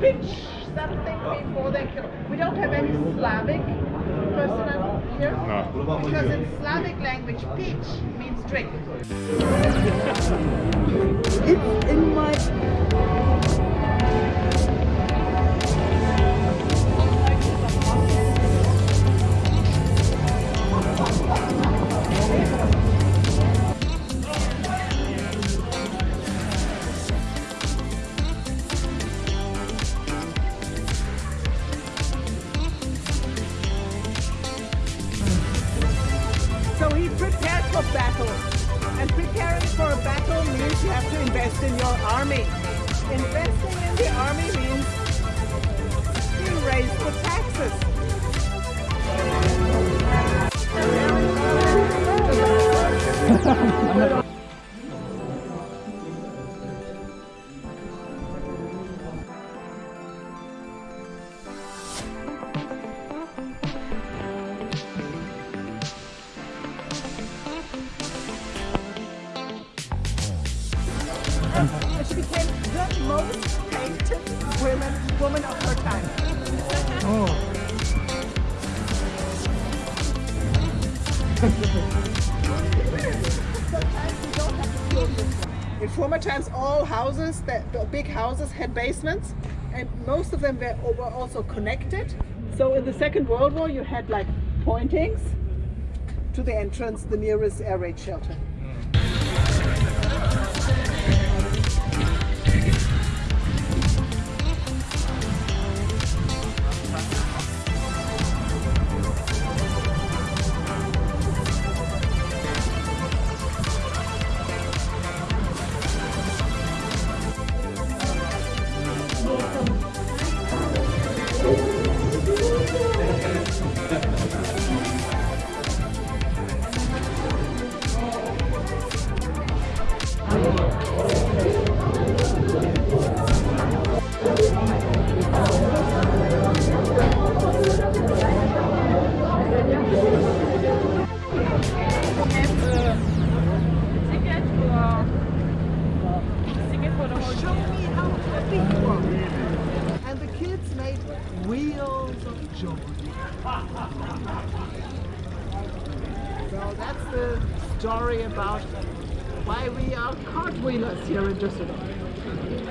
pitch something oh. before they kill. We don't have any Slavic person here No. because in Slavic language, pitch means drink. It's in my He prepared for battle. And preparing for a battle means you have to invest in your army. Investing in the army means you raise the taxes. And she became the most painted women, woman of her time. Oh. In former times, all houses, that, the big houses had basements, and most of them were, were also connected. So in the Second World War, you had like pointings to the entrance, the nearest air raid shelter. Joy. So that's the story about why we are cartwheelers here in Düsseldorf.